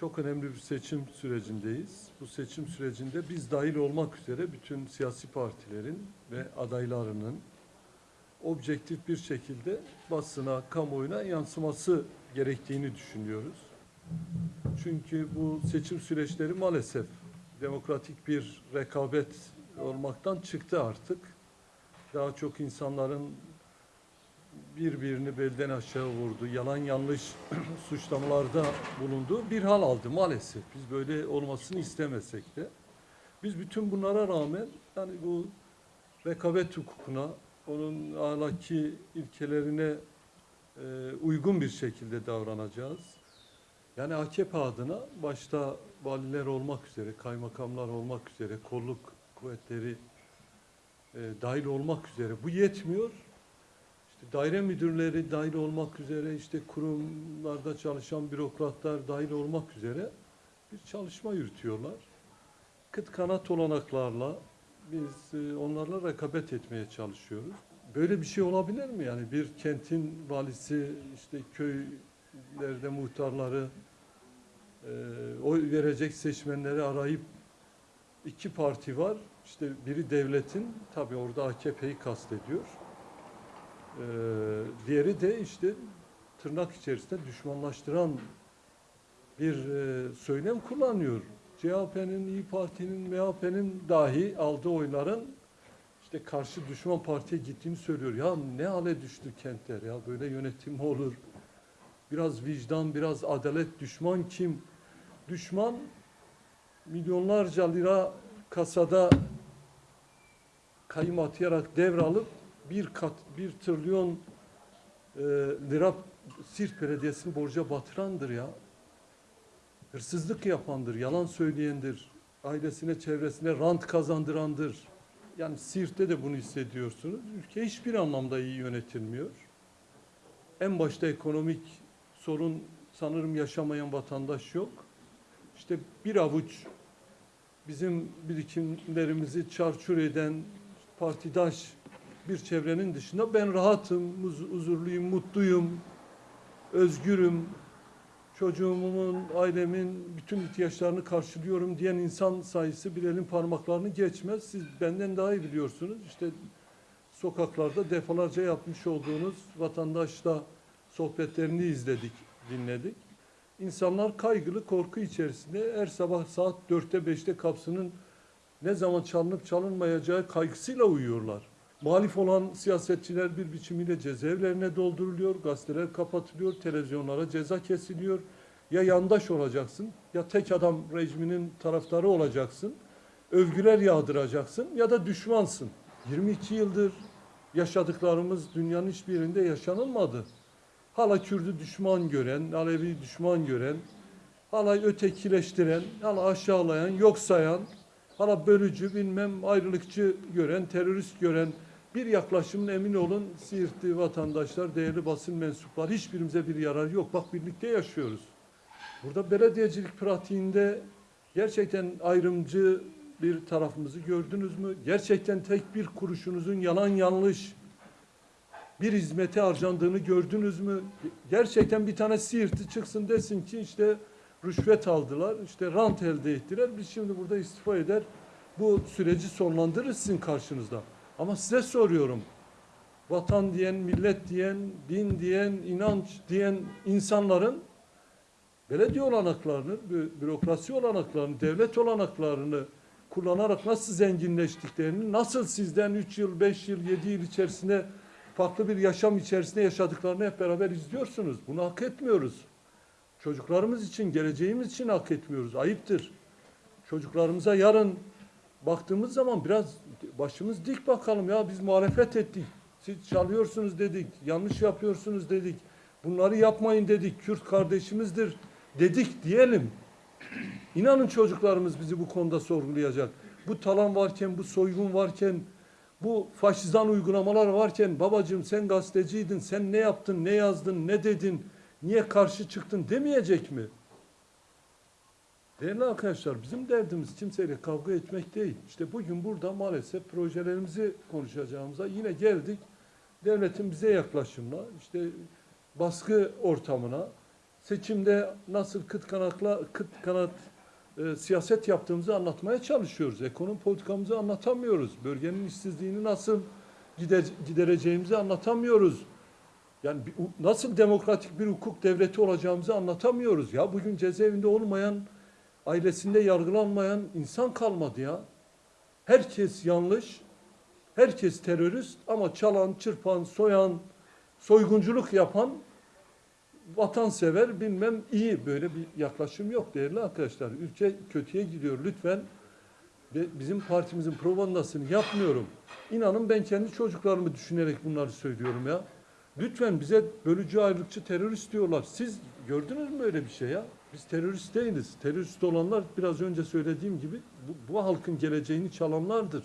Çok önemli bir seçim sürecindeyiz. Bu seçim sürecinde biz dahil olmak üzere bütün siyasi partilerin ve adaylarının objektif bir şekilde basına, kamuoyuna yansıması gerektiğini düşünüyoruz. Çünkü bu seçim süreçleri maalesef demokratik bir rekabet olmaktan çıktı artık. Daha çok insanların birbirini belden aşağı vurdu, yalan yanlış suçlamalarda bulunduğu bir hal aldı maalesef. Biz böyle olmasını istemesek de. Biz bütün bunlara rağmen yani bu rekabet hukukuna, onun ahlaki ilkelerine e, uygun bir şekilde davranacağız. Yani AKP adına başta valiler olmak üzere, kaymakamlar olmak üzere, kolluk kuvvetleri e, dahil olmak üzere bu yetmiyor. Daire müdürleri dahil olmak üzere, işte kurumlarda çalışan bürokratlar dahil olmak üzere bir çalışma yürütüyorlar. Kıt kanat olanaklarla biz e, onlarla rekabet etmeye çalışıyoruz. Böyle bir şey olabilir mi? Yani bir kentin valisi, işte köylerde muhtarları, e, oy verecek seçmenleri arayıp iki parti var. İşte biri devletin, tabii orada AKP'yi kastediyor. Ee, diğeri de işte tırnak içerisinde düşmanlaştıran bir e, söylem kullanıyor. CHP'nin, İyi Parti'nin, MHP'nin dahi aldığı oyların işte karşı düşman partiye gittiğini söylüyor. Ya ne hale düştü kentler ya böyle yönetim mi olur? Biraz vicdan, biraz adalet. Düşman kim? Düşman milyonlarca lira kasada kayım atayarak devralıp bir kat, bir trilyon e, lira Siirt Belediyesi'ni borca batırandır ya. Hırsızlık yapandır, yalan söyleyendir, ailesine, çevresine rant kazandırandır. Yani Siirt'te de bunu hissediyorsunuz. Ülke hiçbir anlamda iyi yönetilmiyor. En başta ekonomik sorun sanırım yaşamayan vatandaş yok. İşte bir avuç bizim birikimlerimizi çarçur eden partidaş bir çevrenin dışında ben rahatım, huz- huzurluyum, mutluyum, özgürüm, çocuğumun, ailemin bütün ihtiyaçlarını karşılıyorum diyen insan sayısı bir elin parmaklarını geçmez. Siz benden daha iyi biliyorsunuz. İşte sokaklarda defalarca yapmış olduğunuz vatandaşla sohbetlerini izledik, dinledik. İnsanlar kaygılı, korku içerisinde her sabah saat 4'te 5'te kapsının ne zaman çalınıp çalınmayacağı kaygısıyla uyuyorlar. Muhalif olan siyasetçiler bir biçimiyle cezaevlerine dolduruluyor, gazeteler kapatılıyor, televizyonlara ceza kesiliyor. Ya yandaş olacaksın, ya tek adam rejiminin taraftarı olacaksın, övgüler yağdıracaksın ya da düşmansın. 22 yıldır yaşadıklarımız dünyanın hiçbir yerinde yaşanılmadı. Hala Kürdü düşman gören, Alevi düşman gören, hala ötekileştiren, hala aşağılayan, yok sayan, hala bölücü, bilmem ayrılıkçı gören, terörist gören bir yaklaşımın emin olun Siirtli vatandaşlar, değerli basın mensupları hiçbirimize bir yarar yok. Bak birlikte yaşıyoruz. Burada belediyecilik pratiğinde gerçekten ayrımcı bir tarafımızı gördünüz mü? Gerçekten tek bir kuruşunuzun yalan yanlış bir hizmete harcandığını gördünüz mü? Gerçekten bir tane Siirtli çıksın desin ki işte rüşvet aldılar, işte rant elde ettiler. Biz şimdi burada istifa eder, bu süreci sonlandırırız sizin karşınızda. Ama size soruyorum, vatan diyen, millet diyen, din diyen, inanç diyen insanların belediye olanaklarını, bü- bürokrasi olanaklarını, devlet olanaklarını kullanarak nasıl zenginleştiklerini, nasıl sizden 3 yıl, 5 yıl, 7 yıl içerisinde farklı bir yaşam içerisinde yaşadıklarını hep beraber izliyorsunuz. Bunu hak etmiyoruz. Çocuklarımız için, geleceğimiz için hak etmiyoruz. Ayıptır. Çocuklarımıza yarın baktığımız zaman biraz başımız dik bakalım ya biz muhalefet ettik. Siz çalıyorsunuz dedik, yanlış yapıyorsunuz dedik. Bunları yapmayın dedik. Kürt kardeşimizdir dedik diyelim. İnanın çocuklarımız bizi bu konuda sorgulayacak. Bu talan varken, bu soygun varken, bu faşizan uygulamalar varken babacığım sen gazeteciydin, sen ne yaptın, ne yazdın, ne dedin, niye karşı çıktın demeyecek mi? Değerli arkadaşlar bizim derdimiz kimseyle kavga etmek değil. İşte bugün burada maalesef projelerimizi konuşacağımıza yine geldik. Devletin bize yaklaşımına, işte baskı ortamına, seçimde nasıl kıt kanatla kıt kanat e, siyaset yaptığımızı anlatmaya çalışıyoruz. Ekonomi politikamızı anlatamıyoruz. Bölgenin işsizliğini nasıl gider, gidereceğimizi anlatamıyoruz. Yani bir- nasıl demokratik bir hukuk devleti olacağımızı anlatamıyoruz. Ya bugün cezaevinde olmayan, ailesinde yargılanmayan insan kalmadı ya. Herkes yanlış, herkes terörist ama çalan, çırpan, soyan, soygunculuk yapan vatansever bilmem iyi böyle bir yaklaşım yok değerli arkadaşlar. Ülke kötüye gidiyor lütfen. Bizim partimizin propagandasını yapmıyorum. İnanın ben kendi çocuklarımı düşünerek bunları söylüyorum ya. Lütfen bize bölücü ayrılıkçı terörist diyorlar. Siz gördünüz mü öyle bir şey ya? Biz terörist değiliz. Terörist olanlar biraz önce söylediğim gibi bu, bu halkın geleceğini çalanlardır.